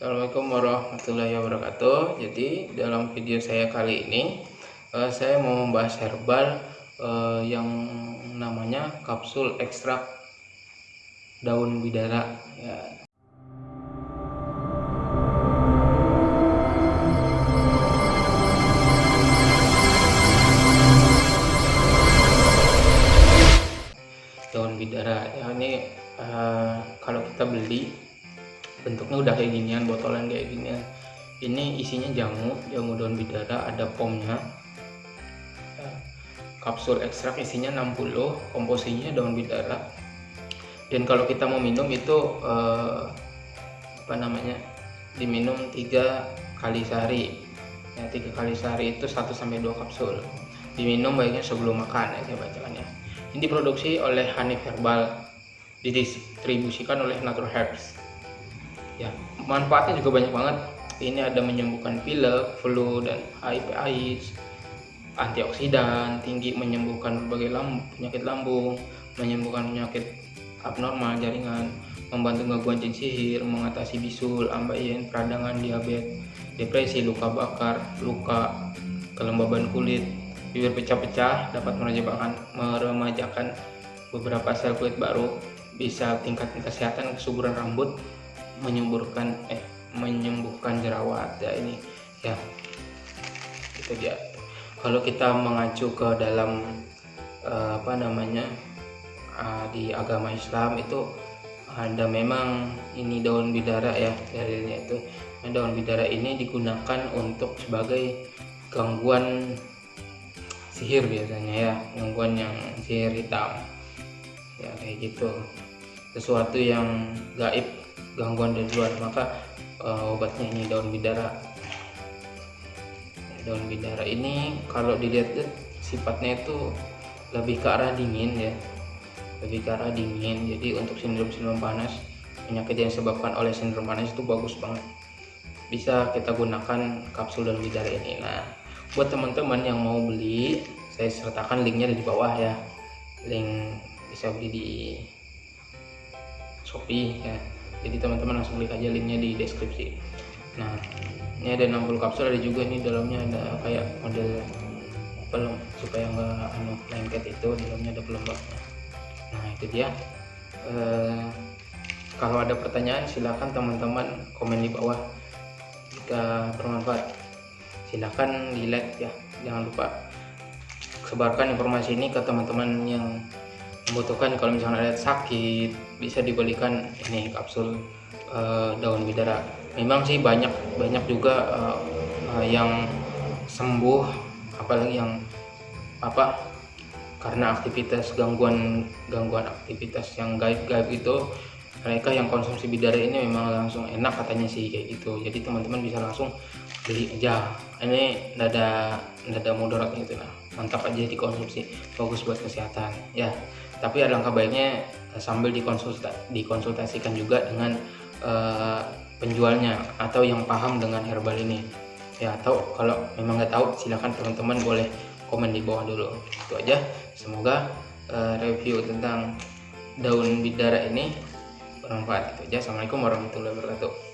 Assalamualaikum warahmatullahi wabarakatuh. Jadi dalam video saya kali ini uh, saya mau membahas herbal uh, yang namanya kapsul ekstrak daun bidara. Ya. Daun bidara. Ya ini uh, kalau kita beli bentuknya udah kayak ginian botolan kayak ginian. Ini isinya jamu jamu daun bidara ada pomnya kapsul ekstrak isinya 60 komposisinya daun bidara. Dan kalau kita mau minum itu eh, apa namanya diminum tiga kali sehari. Ya tiga kali sehari itu 1 sampai 2 kapsul. Diminum baiknya sebelum makan ya saya bacakan ya. Ini diproduksi oleh Hanif Herbal didistribusikan oleh Natural Herbs ya manfaatnya juga banyak banget. Ini ada menyembuhkan pilek, flu dan HIV AIDS antioksidan tinggi menyembuhkan berbagai lamb penyakit lambung menyembuhkan penyakit abnormal jaringan membantu gangguan jin sihir mengatasi bisul ambeien peradangan diabetes depresi luka bakar luka kelembaban kulit bibir pecah-pecah dapat meremajakan meremajakan beberapa sel kulit baru bisa tingkat kesehatan kesuburan rambut menyembuhkan eh menyembuhkan jerawat ya ini ya. Itu dia. Kalau kita mengacu ke dalam uh, apa namanya uh, di agama Islam itu ada memang ini daun bidara ya dalilnya itu. Nah, daun bidara ini digunakan untuk sebagai gangguan sihir biasanya ya gangguan yang sihir hitam. Ya kayak gitu. Sesuatu yang gaib gangguan dari luar maka uh, obatnya ini daun bidara. Daun bidara ini kalau dilihat sifatnya itu lebih ke arah dingin ya. Lebih ke arah dingin. Jadi untuk sindrom-sindrom panas penyakit yang disebabkan oleh sindrom panas itu bagus banget. Bisa kita gunakan kapsul daun bidara ini. Nah buat teman-teman yang mau beli saya sertakan linknya di bawah ya. Link bisa beli di Shopee ya jadi teman-teman langsung klik aja linknya di deskripsi. Nah ini ada 60 kapsul ada juga nih dalamnya ada kayak model pelem supaya nggak anu lengket itu dalamnya ada pelembabnya nah itu dia. E, kalau ada pertanyaan silahkan teman-teman komen di bawah. Jika bermanfaat silahkan di like ya. Jangan lupa sebarkan informasi ini ke teman-teman yang membutuhkan kalau misalnya ada sakit bisa dibelikan ini kapsul uh, daun bidara. Memang sih banyak banyak juga uh, uh, yang sembuh apalagi yang apa karena aktivitas gangguan gangguan aktivitas yang gaib-gaib itu mereka yang konsumsi bidara ini memang langsung enak katanya sih kayak gitu. Jadi teman-teman bisa langsung beli aja. Ini tidak ada tidak ada mudarat gitu nah mantap aja dikonsumsi. Bagus buat kesehatan ya tapi ada langkah baiknya eh, sambil dikonsulta dikonsultasikan juga dengan uh, penjualnya atau yang paham dengan herbal ini. Ya atau kalau memang nggak tahu silahkan teman-teman boleh komen di bawah dulu. Itu aja. Semoga uh, review tentang daun bidara ini bermanfaat. Itu aja. Assalamualaikum warahmatullahi wabarakatuh